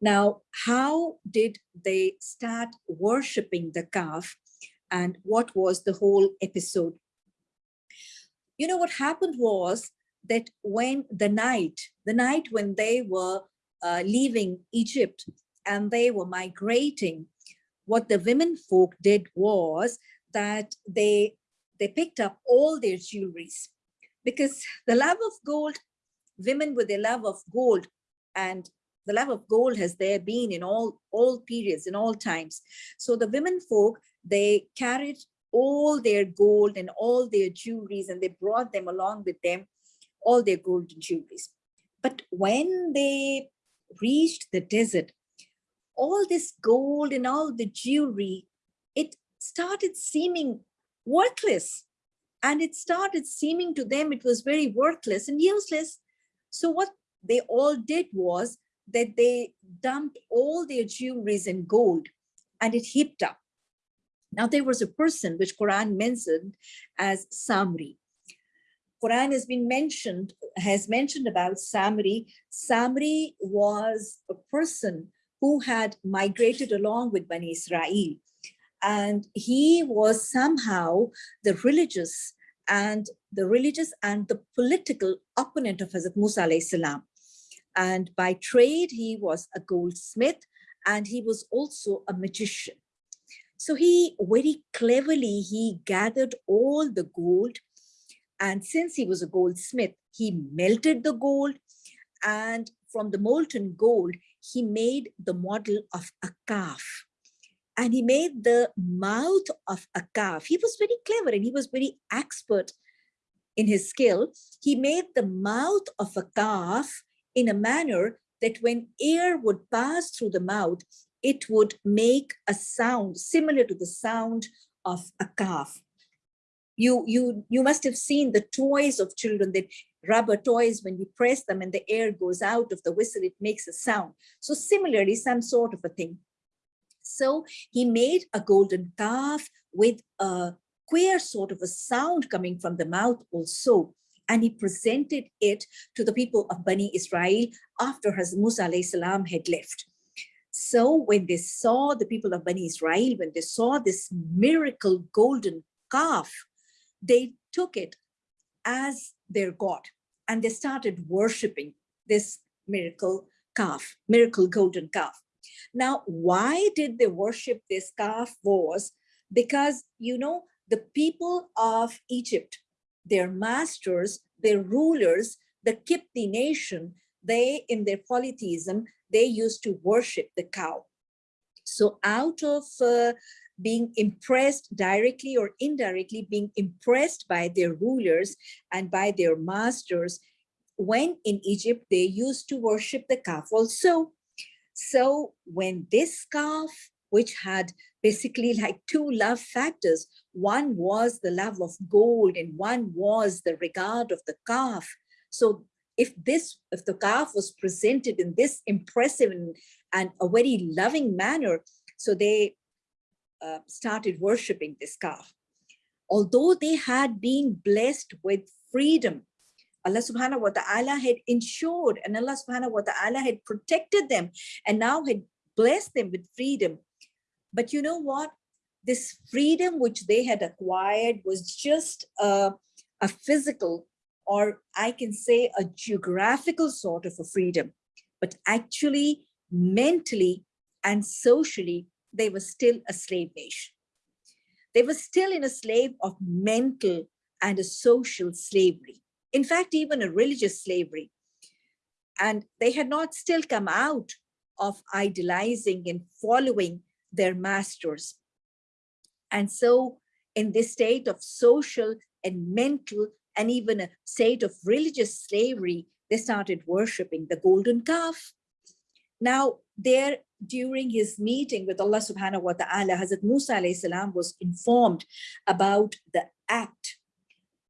Now, how did they start worshiping the calf and what was the whole episode? You know, what happened was that when the night, the night when they were uh, leaving Egypt and they were migrating, what the women folk did was that they they picked up all their jewelries because the love of gold, women with their love of gold and the love of gold has there been in all, all periods, in all times. So the women folk, they carried all their gold and all their jewelries and they brought them along with them, all their gold and jewelries. But when they reached the desert, all this gold and all the jewelry, it started seeming worthless. And it started seeming to them it was very worthless and useless. So what they all did was that they dumped all their jewelries in gold and it heaped up. Now there was a person which Quran mentioned as Samri. Quran has been mentioned, has mentioned about Samri. Samri was a person who had migrated along with Bani Israel. And he was somehow the religious and the religious and the political opponent of Hazrat Musa salam. And by trade, he was a goldsmith and he was also a magician. So he very cleverly, he gathered all the gold. And since he was a goldsmith, he melted the gold and from the molten gold, he made the model of a calf and he made the mouth of a calf. He was very clever and he was very expert in his skill. He made the mouth of a calf in a manner that when air would pass through the mouth, it would make a sound similar to the sound of a calf. You, you, you must have seen the toys of children, that rubber toys, when you press them and the air goes out of the whistle, it makes a sound. So similarly, some sort of a thing. So he made a golden calf with a queer sort of a sound coming from the mouth also and he presented it to the people of Bani Israel after Hazrat Musa salam had left. So when they saw the people of Bani Israel, when they saw this miracle golden calf, they took it as their God and they started worshiping this miracle calf, miracle golden calf. Now, why did they worship this calf was because, you know, the people of Egypt, their masters, their rulers, the Kipti nation, they, in their polytheism, they used to worship the cow. So out of uh, being impressed directly or indirectly, being impressed by their rulers and by their masters, when in Egypt, they used to worship the calf also. So when this calf, which had basically like two love factors. One was the love of gold and one was the regard of the calf. So if this, if the calf was presented in this impressive and, and a very loving manner, so they uh, started worshiping this calf. Although they had been blessed with freedom, Allah subhanahu wa ta'ala had ensured and Allah subhanahu wa ta'ala had protected them and now had blessed them with freedom. But you know what? This freedom which they had acquired was just a, a physical or I can say a geographical sort of a freedom, but actually mentally and socially, they were still a slave nation. They were still in a slave of mental and a social slavery. In fact, even a religious slavery. And they had not still come out of idolizing and following their masters. And so in this state of social and mental and even a state of religious slavery, they started worshiping the golden calf. Now, there during his meeting with Allah subhanahu wa ta'ala, Hazrat Musa salam was informed about the act,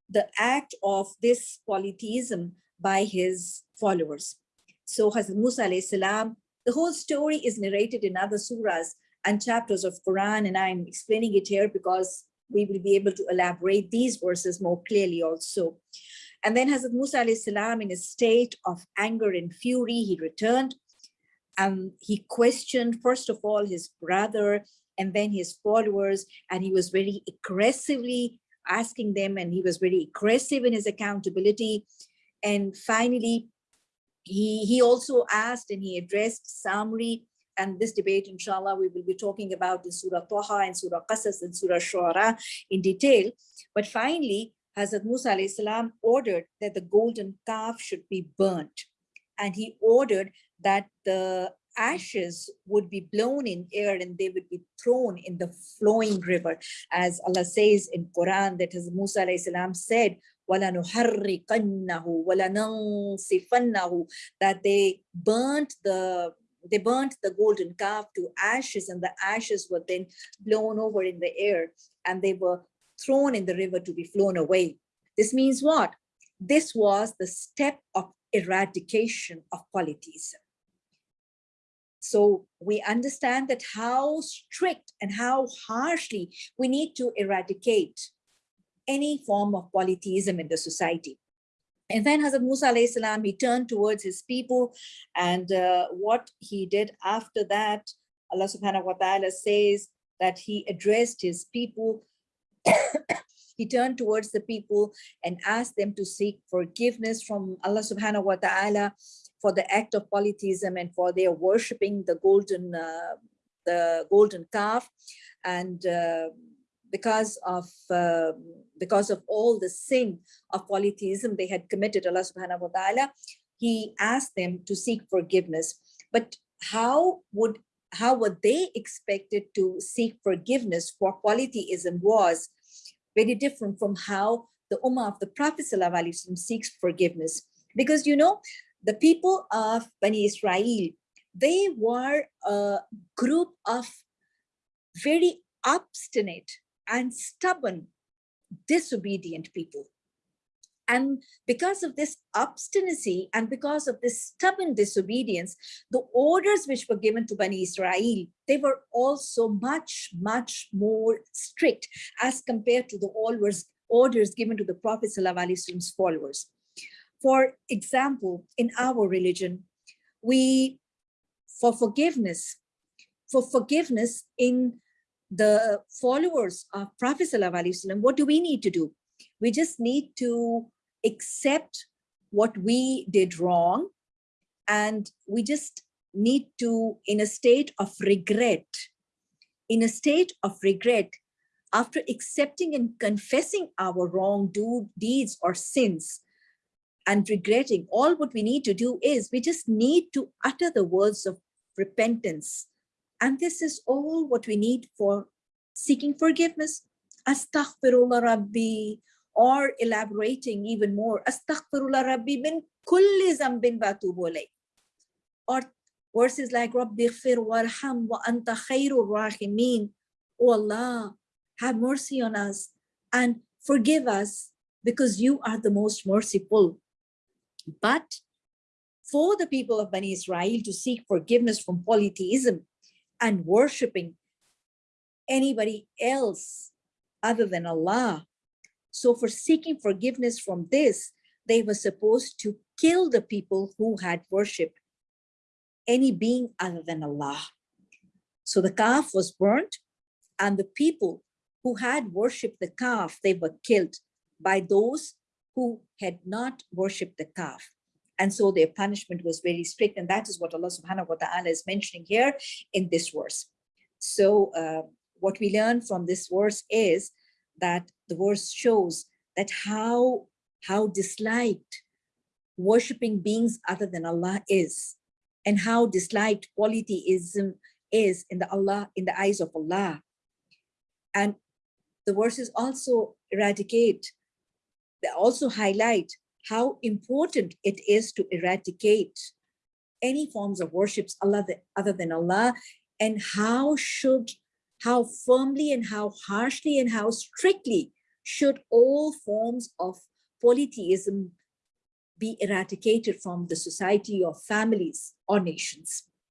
the act of this polytheism by his followers. So Hazrat Musa salam, the whole story is narrated in other surahs, and chapters of Quran, and I'm explaining it here because we will be able to elaborate these verses more clearly also. And then Hazrat Musa salam in a state of anger and fury, he returned and he questioned, first of all, his brother and then his followers, and he was very aggressively asking them, and he was very aggressive in his accountability. And finally, he, he also asked and he addressed Samri and this debate, inshallah, we will be talking about in Surah Taha and Surah Qasas and Surah Shuara in detail. But finally, Hazrat Musa salam ordered that the golden calf should be burnt. And he ordered that the ashes would be blown in air and they would be thrown in the flowing river. As Allah says in Quran that Hazrat Musa salam said, that they burnt the they burnt the golden calf to ashes and the ashes were then blown over in the air and they were thrown in the river to be flown away. This means what? This was the step of eradication of polytheism. So we understand that how strict and how harshly we need to eradicate any form of polytheism in the society. And then Hazrat Musa salam, he turned towards his people and uh, what he did after that, Allah subhanahu wa ta'ala says that he addressed his people. he turned towards the people and asked them to seek forgiveness from Allah subhanahu wa ta'ala for the act of polytheism and for their worshipping the golden uh, the golden calf and uh, because of uh, because of all the sin of polytheism they had committed Allah subhanahu wa ta'ala he asked them to seek forgiveness. But how would how were they expected to seek forgiveness for polytheism was very different from how the ummah of the prophet seeks forgiveness. Because you know the people of Bani Israel they were a group of very obstinate and stubborn, disobedient people. And because of this obstinacy and because of this stubborn disobedience, the orders which were given to Bani Israel, they were also much, much more strict as compared to the orders, given to the Prophet Prophet's followers. For example, in our religion, we, for forgiveness, for forgiveness in the followers of Prophet ﷺ, what do we need to do? We just need to accept what we did wrong and we just need to, in a state of regret, in a state of regret, after accepting and confessing our wrong do, deeds or sins and regretting, all what we need to do is we just need to utter the words of repentance and this is all what we need for seeking forgiveness. Astaghfirullah Rabbi, or elaborating even more, Astaghfirullah Rabbi min kulli zambin batubole. Or verses like Rabbi ghfir warham wa anta khairur rahimin. Oh Allah, have mercy on us and forgive us because you are the most merciful. But for the people of Bani Israel to seek forgiveness from polytheism, and worshiping anybody else other than Allah. So for seeking forgiveness from this, they were supposed to kill the people who had worshiped any being other than Allah. So the calf was burnt and the people who had worshipped the calf, they were killed by those who had not worshipped the calf. And so their punishment was very strict. And that is what Allah subhanahu wa ta'ala is mentioning here in this verse. So uh, what we learn from this verse is that the verse shows that how, how disliked worshipping beings other than Allah is and how disliked polytheism is in the Allah in the eyes of Allah. And the verses also eradicate, they also highlight how important it is to eradicate any forms of worships Allah other than Allah and how should how firmly and how harshly and how strictly should all forms of polytheism be eradicated from the society of families or nations.